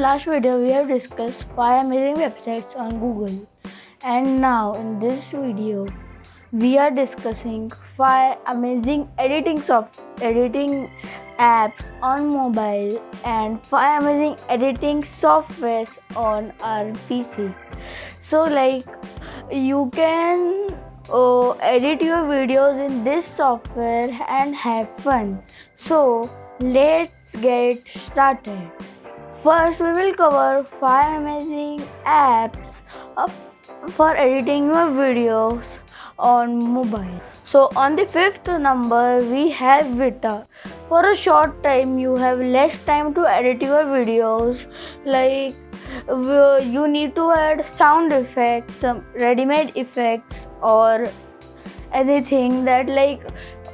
last video we have discussed 5 amazing websites on Google and now in this video we are discussing 5 amazing editing soft editing apps on mobile and 5 amazing editing softwares on our PC. So like you can uh, edit your videos in this software and have fun. So let's get started. First, we will cover 5 amazing apps of, for editing your videos on mobile. So on the fifth number, we have Vita. For a short time, you have less time to edit your videos. Like you need to add sound effects, some ready-made effects or anything that like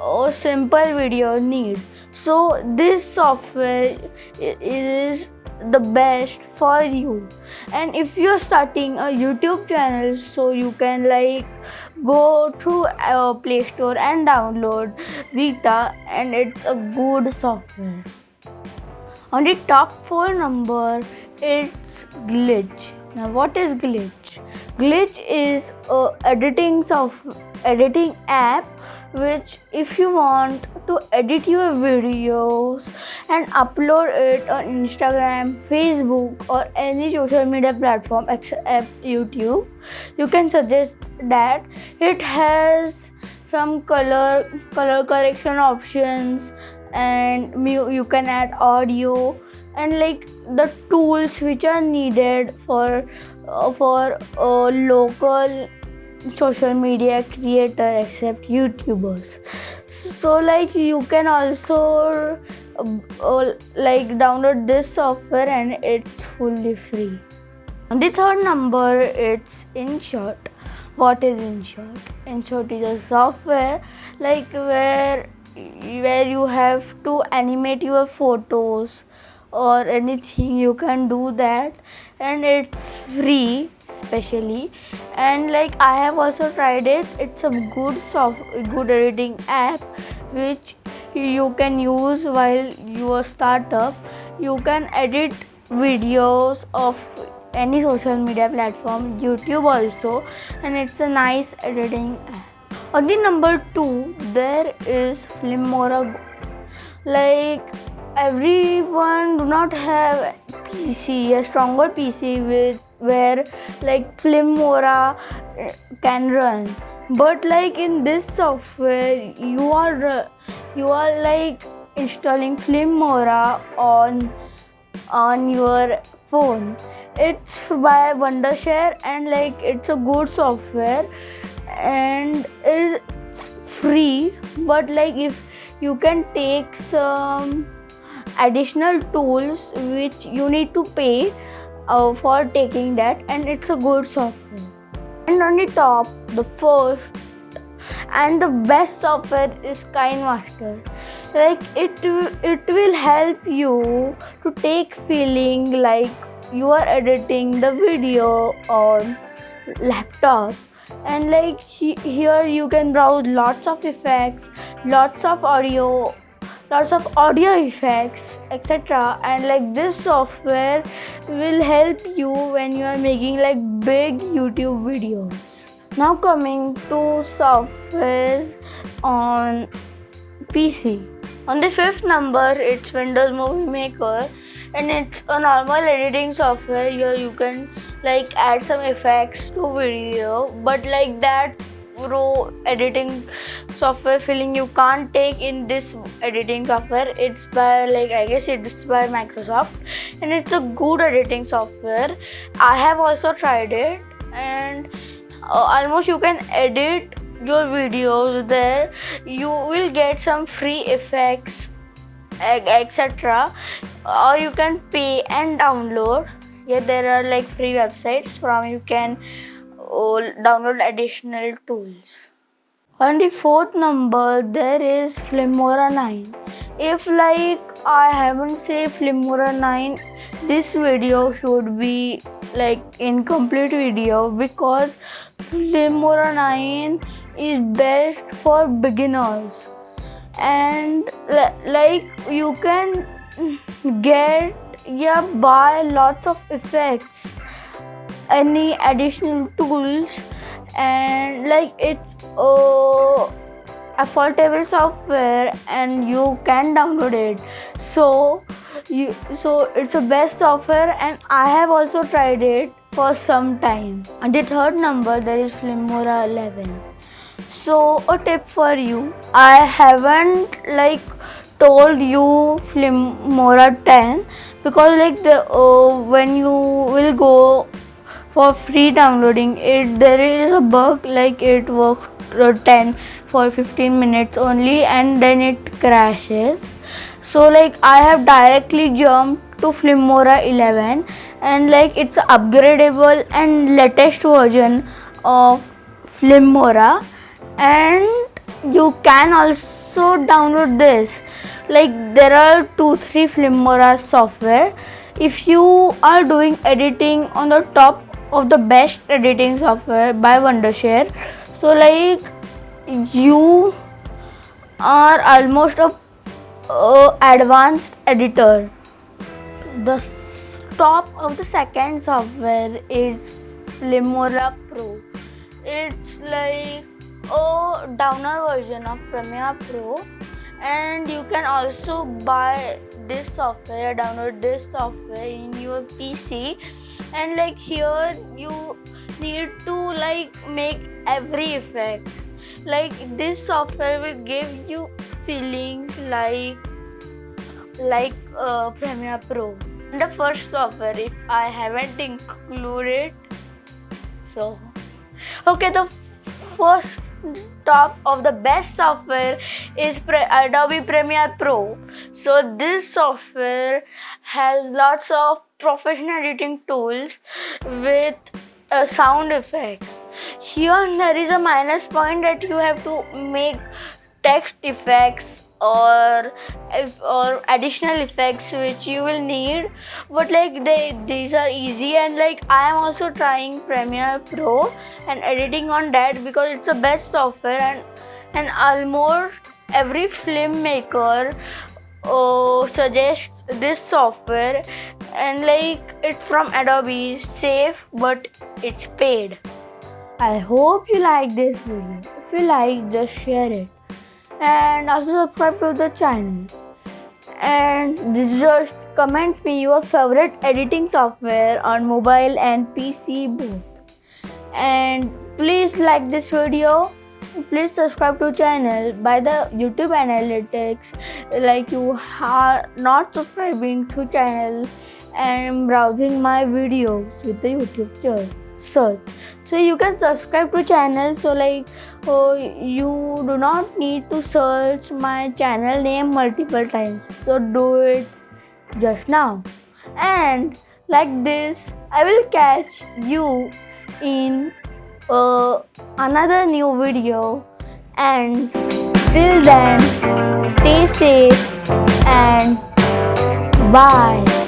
a simple video need. So this software is the best for you. And if you're starting a youtube channel so you can like go through our play store and download vita and it's a good software. On the top four number it's glitch. Now what is glitch? Glitch is a editing software editing app which if you want to edit your videos and upload it on Instagram, Facebook or any social media platform except YouTube, you can suggest that. It has some color color correction options and you can add audio and like the tools which are needed for uh, for uh, local social media creator except youtubers. So like you can also uh, like download this software and it's fully free. On the third number it's InShot what is InShot InShot is a software like where where you have to animate your photos or anything you can do that. And it's free especially and like i have also tried it. It's a good soft good editing app which you can use while you are startup. You can edit videos of any social media platform youtube also and it's a nice editing app. On the number two there is filmora like everyone do not have pc a stronger pc with where like Filmora uh, can run. But like in this software you are uh, you are like installing Filmora on on your phone. It's by Wondershare and like it's a good software and it's free. But like if you can take some additional tools which you need to pay uh, for taking that and it's a good software and on the top the first and the best software is KineMaster like it it will help you to take feeling like you are editing the video on laptop. And like he, here you can browse lots of effects lots of audio lots of audio effects etc and like this software will help you when you are making like big youtube videos. Now coming to softwares on pc on the fifth number it's windows movie maker and it's a normal editing software. Here you can like add some effects to video but like that pro editing software feeling you can't take in this editing software. It's by like i guess it's by microsoft and it's a good editing software. I have also tried it and uh, almost you can edit your videos there. You will get some free effects etc or you can pay and download. Yeah there are like free websites from you can download additional tools. On the fourth number there is Filmora 9. If like I haven't say Filmora 9 this video should be like incomplete video because Filmora 9 is best for beginners and like you can get yeah buy lots of effects any additional tools and like it's uh, affordable software and you can download it. So you so it's a best software and i have also tried it for some time. And the third number there is filmora 11 so a tip for you. I haven't like told you filmora 10 because like the uh, when you will go for free downloading. It there is a bug like it works uh, 10 for 15 minutes only and then it crashes. So like i have directly jumped to Filmora 11 and like it's upgradable and latest version of Filmora and you can also download this. Like there are two three Filmora software. If you are doing editing on the top of the best editing software by wondershare. So like you are almost a advanced editor. The top of the second software is Filmora Pro. It's like a downer version of Premiere Pro. And you can also buy this software download this software in your PC and like here you need to like make every effect like this software will give you feeling like like uh, Premiere Pro. The first software if I haven't included so. Okay the first top of the best software is Pre- Adobe Premiere Pro. So this software has lots of professional editing tools with uh, sound effects. Here there is a minus point that you have to make text effects or or additional effects which you will need. But like they these are easy and like i am also trying premiere pro and editing on that because it's the best software and and almost every filmmaker uh, suggests this software and like it's from adobe safe but it's paid. I hope you like this video. If you like just share it. And also subscribe to the channel. And just comment me your favorite editing software on mobile and pc both. And please like this video. Please subscribe to channel. By the youtube analytics like you are not subscribing to channel and browsing my videos with the youtube search. So you can subscribe to channel. So like oh, you do not need to search my channel name multiple times. So do it just now. And like this i will catch you in uh, another new video. And till then stay safe and bye